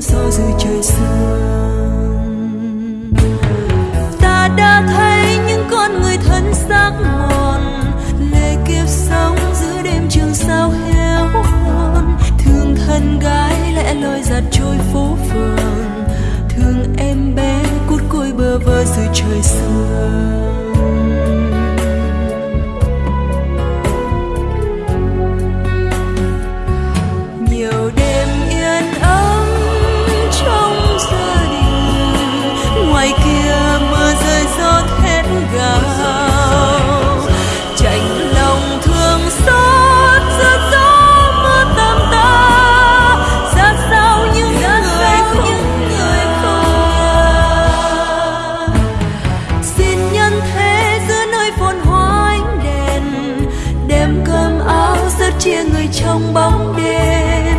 gió dưới trời sương. Ta đã thấy những con người thân xác mòn lệ kiếp sống giữa đêm trường sao héo hon. Thương thân gái lẽ loi giặt trôi phố phường, thương em bé cút côi bơ vơ dưới trời sương. Chia người trong bóng đêm.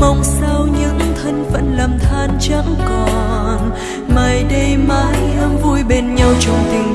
Mong sao những thân phận lầm than chẳng còn. Mai đây mãi hương vui bên nhau trong tình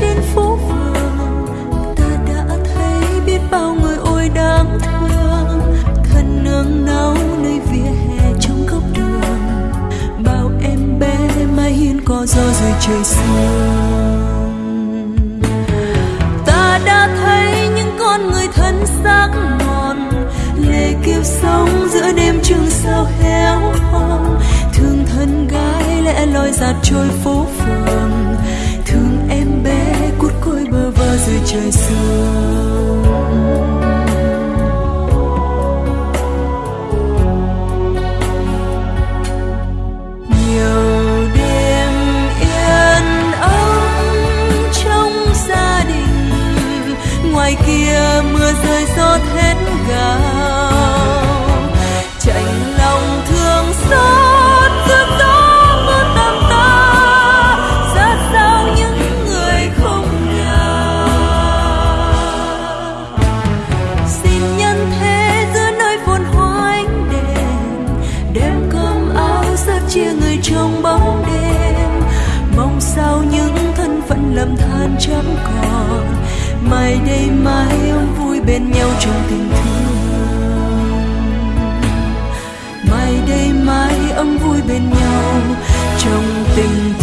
trên phố phường, Ta đã thấy biết bao người ôi đáng thương. Thân nương náu nơi vỉa hè trong góc đường Bao em bé mai hiên có gió dưới trời sương. Ta đã thấy những con người thân xác mòn Lệ kiếp sống giữa đêm trường sao héo hon. Thương thân gái lẽ loi giặt trôi phố rơi gạo, thét chạnh lòng thương xót giữa gió mưa tầm ta. Ra sao những người không nhà? Xin nhân thế giữa nơi phồn hoa ánh đèn đem cơm áo rất chia người trong bóng đêm. Mong sao những thân phận lầm than chẳng còn mai đây mai ông vui bên nhau trong tình thương. Mai đây mai ấm vui bên nhau trong tình